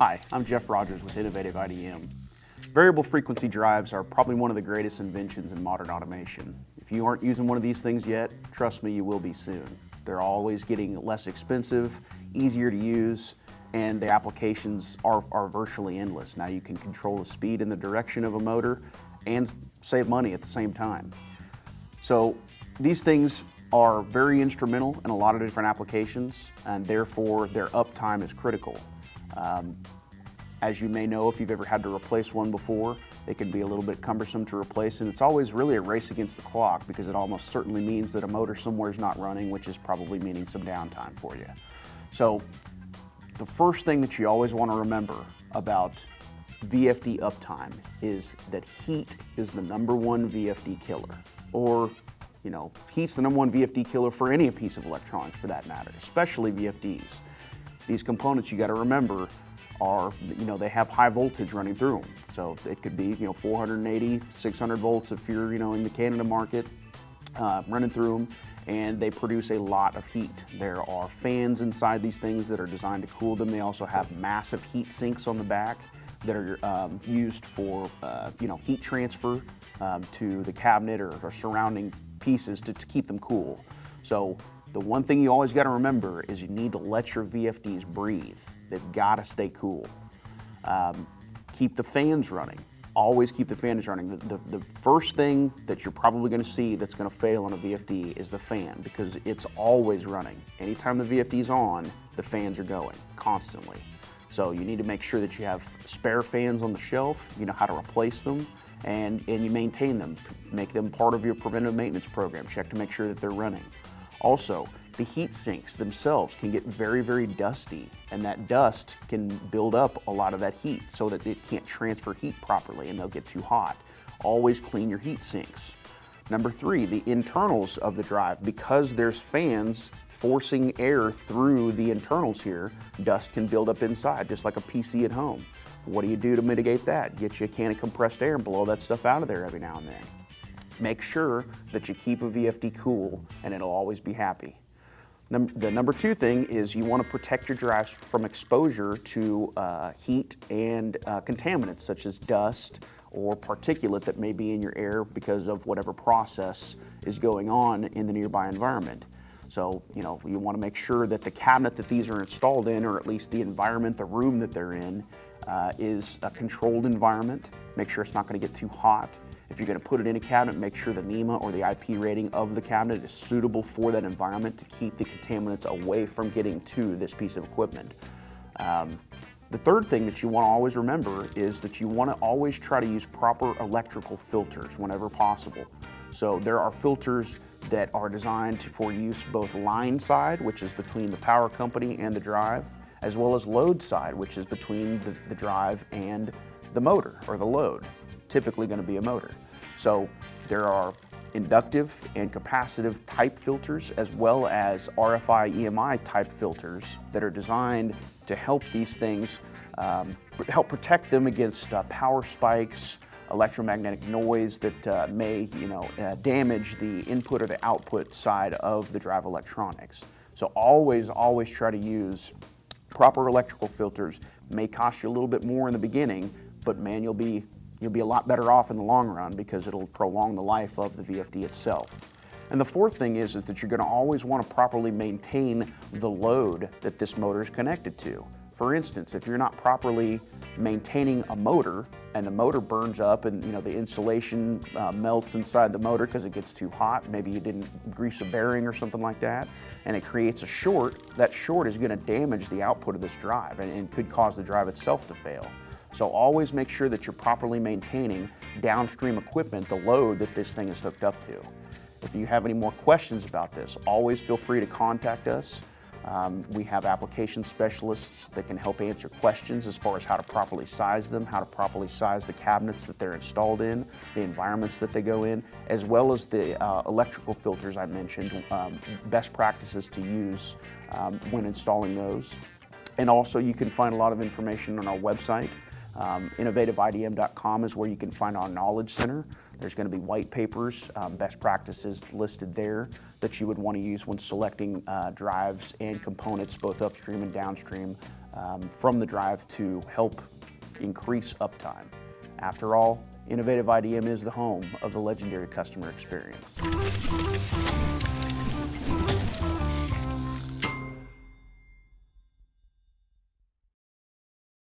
Hi, I'm Jeff Rogers with Innovative IDM. Variable frequency drives are probably one of the greatest inventions in modern automation. If you aren't using one of these things yet, trust me, you will be soon. They're always getting less expensive, easier to use, and the applications are, are virtually endless. Now you can control the speed and the direction of a motor and save money at the same time. So these things are very instrumental in a lot of different applications and therefore their uptime is critical. Um, as you may know, if you've ever had to replace one before, it can be a little bit cumbersome to replace and it's always really a race against the clock because it almost certainly means that a motor somewhere is not running, which is probably meaning some downtime for you. So the first thing that you always want to remember about VFD uptime is that heat is the number one VFD killer. Or, you know, heat's the number one VFD killer for any piece of electronics for that matter, especially VFDs. These components you got to remember are, you know, they have high voltage running through them. So it could be, you know, 480, 600 volts if you're, you know, in the Canada market, uh, running through them and they produce a lot of heat. There are fans inside these things that are designed to cool them. They also have massive heat sinks on the back that are um, used for uh, you know heat transfer um, to the cabinet or, or surrounding pieces to, to, keep them cool. So the one thing you always got to remember is you need to let your VFDs breathe. They've got to stay cool. Um, keep the fans running always keep the fans running. The, the, the, first thing that you're probably going to see that's going to fail on a VFD is the fan because it's always running. Anytime the VFD is on, the fans are going constantly. So you need to make sure that you have spare fans on the shelf, you know how to replace them, and, and you maintain them. Make them part of your preventive maintenance program. Check to make sure that they're running. Also, the heat sinks themselves can get very, very dusty and that dust can build up a lot of that heat so that it can't transfer heat properly and they'll get too hot. Always clean your heat sinks. Number three, the internals of the drive. Because there's fans forcing air through the internals here, dust can build up inside, just like a PC at home. What do you do to mitigate that? Get you a can of compressed air and blow that stuff out of there every now and then. Make sure that you keep a VFD cool and it'll always be happy. Num the number two thing is you want to protect your drives from exposure to uh, heat and uh, contaminants such as dust or particulate that may be in your air because of whatever process is going on in the nearby environment. So, you know, you want to make sure that the cabinet that these are installed in, or at least the environment, the room that they're in, uh, is a controlled environment. Make sure it's not going to get too hot. If you're going to put it in a cabinet, make sure the NEMA or the IP rating of the cabinet is suitable for that environment to keep the contaminants away from getting to this piece of equipment. Um, the third thing that you want to always remember is that you want to always try to use proper electrical filters whenever possible. So there are filters that are designed for use both line side, which is between the power company and the drive, as well as load side, which is between the, the drive and the motor or the load typically going to be a motor. So there are inductive and capacitive type filters as well as RFI EMI type filters that are designed to help these things, um, help protect them against uh, power spikes, electromagnetic noise that uh, may you know, uh, damage the input or the output side of the drive electronics. So always, always try to use proper electrical filters. May cost you a little bit more in the beginning, but man, you'll be you'll be a lot better off in the long run because it'll prolong the life of the VFD itself. And the fourth thing is, is that you're going to always want to properly maintain the load that this motor is connected to. For instance, if you're not properly maintaining a motor and the motor burns up and you know the insulation uh, melts inside the motor because it gets too hot, maybe you didn't grease a bearing or something like that, and it creates a short, that short is going to damage the output of this drive and, and could cause the drive itself to fail. So always make sure that you're properly maintaining downstream equipment, the load that this thing is hooked up to. If you have any more questions about this, always feel free to contact us. Um, we have application specialists that can help answer questions as far as how to properly size them, how to properly size the cabinets that they're installed in, the environments that they go in, as well as the uh, electrical filters I mentioned, um, best practices to use um, when installing those. And also you can find a lot of information on our website. Um, innovativeidm.com is where you can find our knowledge center. There's going to be white papers, um, best practices listed there that you would want to use when selecting uh, drives and components, both upstream and downstream, um, from the drive to help increase uptime. After all, Innovative IDM is the home of the legendary customer experience.